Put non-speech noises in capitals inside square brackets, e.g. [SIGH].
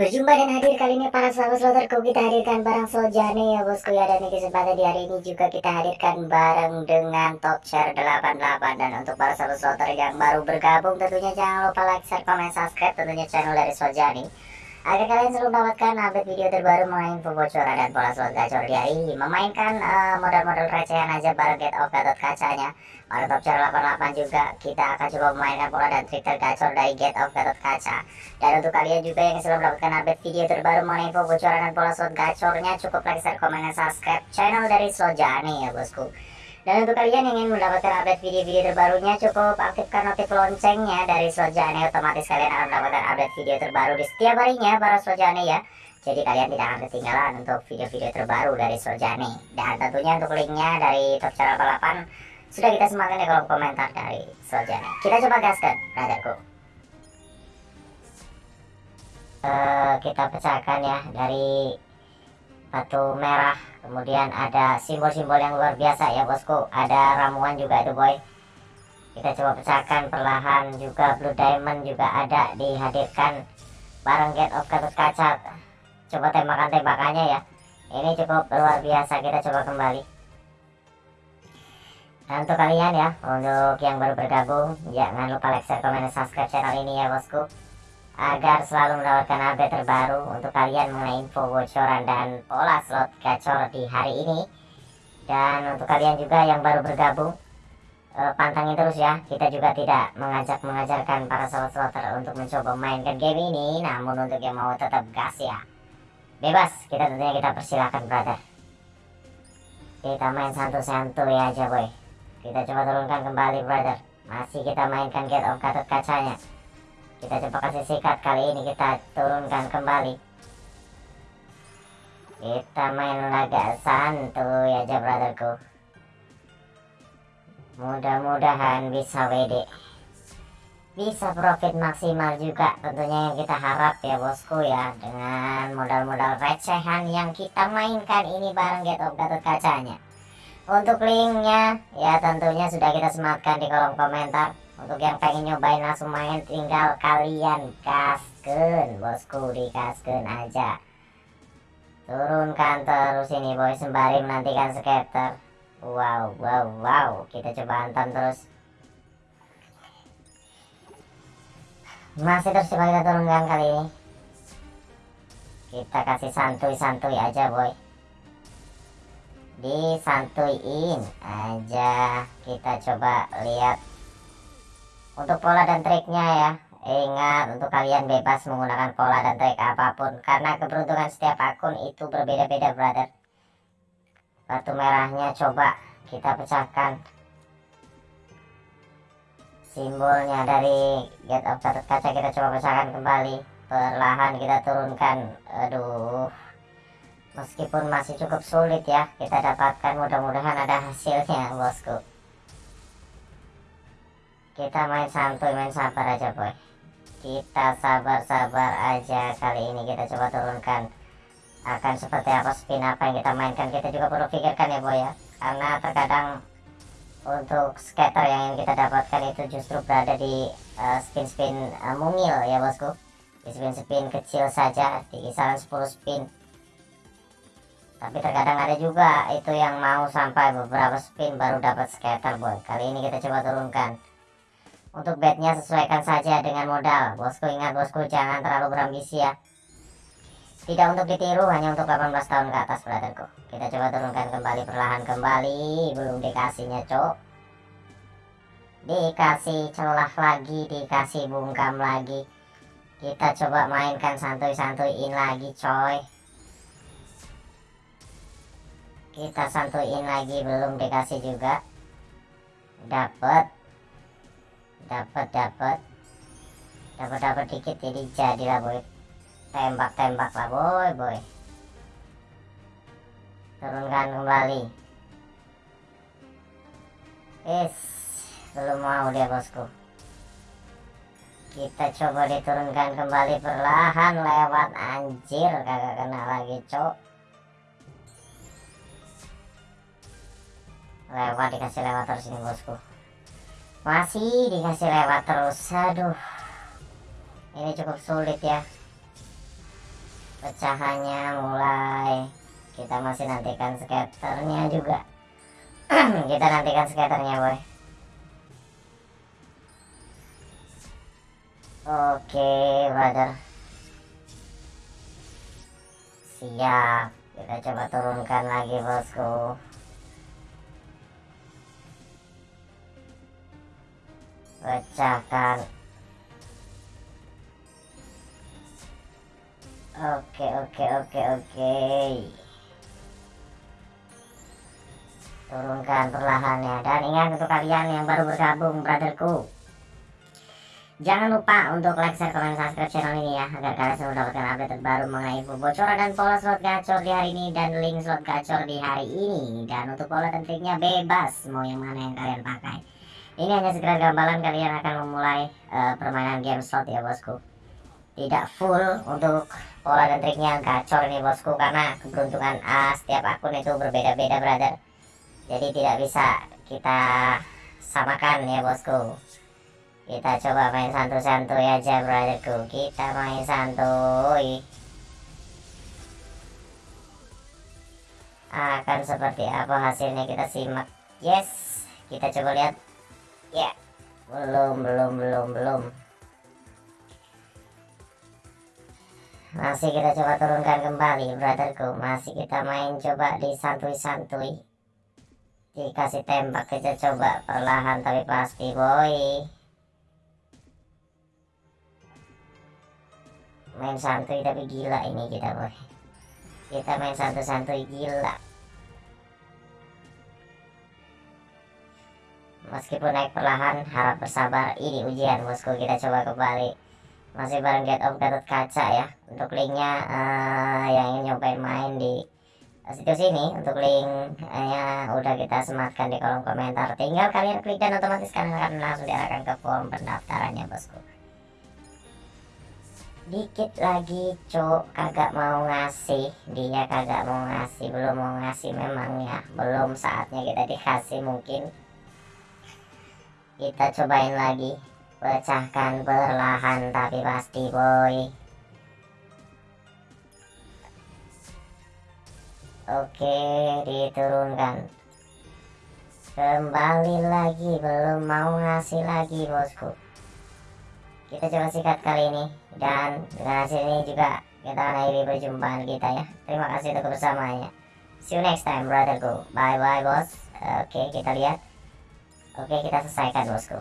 Berjumpa dan hadir kali ini para sahabat sloterku kita hadirkan barang Soljane ya bosku ya dan di kesempatan di hari ini juga kita hadirkan bareng dengan top share 88 dan untuk para sahabat sloter yang baru bergabung tentunya jangan lupa like, share, komen, subscribe tentunya channel dari Soljani agar kalian selalu mendapatkan update video terbaru mengenai info bocoran dan pola slot gacor di ini memainkan uh, modal-modal recehan aja bareng get off gatot kacanya. Pada top chart 88 juga kita akan coba memainkan pola dan trik tergacor dari get off gatot kaca. Dan untuk kalian juga yang selalu mendapatkan update video terbaru mengenai info bocoran dan pola slot gacornya cukup like, share, komen, dan subscribe channel dari Slot Jani ya bosku dan untuk kalian yang ingin mendapatkan update video-video terbarunya cukup aktifkan notif loncengnya dari Sojane otomatis kalian akan mendapatkan update video terbaru di setiap harinya para Sojane ya. Jadi kalian tidak akan ketinggalan untuk video-video terbaru dari Sojane. Dan tentunya untuk linknya dari Top Channel 88 sudah kita sematkan di kolom komentar dari Sojane. Kita coba gaskan, brotherku. Uh, kita pecahkan ya dari batu merah. Kemudian ada simbol-simbol yang luar biasa ya bosku. Ada ramuan juga itu boy. Kita coba pecahkan perlahan juga. Blue diamond juga ada dihadirkan bareng get of gatot kaca. Coba tembakan-tembakannya ya. Ini cukup luar biasa. Kita coba kembali. Dan untuk kalian ya untuk yang baru bergabung jangan lupa like share komen subscribe channel ini ya bosku agar selalu mendapatkan update terbaru untuk kalian mengenai info bocoran dan pola slot gacor di hari ini. Dan untuk kalian juga yang baru bergabung eh, pantangin terus ya. Kita juga tidak mengajak mengajarkan para sobat slotter untuk mencoba mainkan game ini namun untuk yang mau tetap gas ya. Bebas kita tentunya kita persilahkan brother. Kita main santu-santuy aja boy kita coba turunkan kembali brother. Masih kita mainkan get of gatot kacanya kita coba kasih sikat kali ini kita turunkan kembali. Kita main laga santuy aja brotherku. Mudah-mudahan bisa WD bisa profit maksimal juga tentunya yang kita harap ya bosku ya. Dengan modal-modal recehan yang kita mainkan ini bareng Get of Gatot kacanya. Untuk linknya ya tentunya sudah kita sematkan di kolom komentar untuk yang pengen nyobain langsung main tinggal kalian kasken bosku di kasken aja. Turunkan terus ini boy sembari menantikan skater wow wow wow. Kita coba hantam terus. Masih terus coba kita turunkan kali ini. Kita kasih santuy-santuy aja boy. Disantuin aja. Kita coba lihat untuk pola dan triknya ya ingat untuk kalian bebas menggunakan pola dan trik apa pun karena keberuntungan setiap akun itu berbeda-beda brother. Batu merahnya coba kita pecahkan. Simbolnya dari get of catat kaca kita coba pecahkan kembali. Perlahan kita turunkan. Aduh. Meskipun masih cukup sulit ya kita dapatkan mudah-mudahan ada hasilnya bosku kita main santuy main sabar aja boy. Kita sabar-sabar aja kali ini. Kita coba turunkan. Akan seperti apa spin apa yang kita mainkan. Kita juga perlu pikirkan ya boy ya. Karena terkadang untuk scatter yang ingin kita dapatkan itu justru berada di uh, spin-spin uh, mungil ya bosku. Di spin-spin kecil saja di kisaran 10 spin. Tapi terkadang ada juga itu yang mau sampai beberapa spin baru dapat scatter boy. Kali ini kita coba turunkan untuk bednya sesuaikan saja dengan modal. Bosku ingat bosku jangan terlalu berambisi ya. Tidak untuk ditiru hanya untuk 18 tahun ke atas brotherku. Kita coba turunkan kembali perlahan kembali. Belum dikasihnya cok. Dikasih celah lagi, dikasih bungkam lagi. Kita coba mainkan santuy-santuyin lagi coy. Kita santuyin lagi belum dikasih juga. Dapat dapat dapat dapat dapat dikit jadi jadilah boy. Tembak tembak lah boy boy. Turunkan kembali. Is belum mau dia bosku. Kita coba diturunkan kembali perlahan lewat. Anjir kagak kena lagi cok. Lewat dikasih lewat terus ini bosku masih dikasih lewat terus. Aduh. Ini cukup sulit ya. Pecahannya mulai. Kita masih nantikan skaternya juga. [CLEARS THROAT] Kita nantikan skaternya boy. Oke brother. Siap. Kita coba turunkan lagi bosku pecahkan oke oke oke oke. Turunkan perlahannya. Dan ingat untuk kalian yang baru bergabung brotherku. Jangan lupa untuk like, share, komen, subscribe channel ini ya Agar kalian selalu mendapatkan update terbaru mengenai info bocoran dan pola slot gacor di hari ini Dan link slot gacor di hari ini. Dan untuk pola dan bebas Mau yang mana yang kalian pakai Ini hanya segera gambaran kalian akan memulai uh, permainan game slot ya bosku. Tidak full untuk pola dan triknya gacor ini bosku Karena keberuntungan uh, setiap akun itu berbeda-beda brother. Jadi tidak bisa kita samakan ya bosku. Kita coba main santuy-santuy aja brotherku. Kita main santuy. Akan seperti apa hasilnya kita simak. Yes kita coba lihat ya belum belum belum belum. Masih kita coba turunkan kembali brotherku. Masih kita main coba di santuy-santuy dikasih tembak kita coba perlahan tapi pasti boy. Main santuy tapi gila ini kita boy. Kita main santuy-santuy gila meskipun naik perlahan harap bersabar. Ini ujian bosku. Kita coba kembali. Masih bareng get of Gatot Kaca ya. Untuk linknya uh, yang ingin nyobain main di situs ini untuk linknya udah kita sematkan di kolom komentar. Tinggal kalian klik dan otomatis kalian akan langsung diarahkan ke form pendaftarannya bosku. Dikit lagi cok kagak mau ngasih. Dia kagak mau ngasih. Belum mau ngasih memang ya. Belum saatnya kita dikasih mungkin kita cobain lagi. Pecahkan perlahan tapi pasti boy. Oke diturunkan. Kembali lagi belum mau ngasih lagi bosku. Kita coba sikat kali ini dan dengan hasil ini juga kita akhiri perjumpaan kita ya. Terima kasih untuk kebersamaannya see you next time brotherku bye bye bos oke kita lihat oke kita selesaikan bosku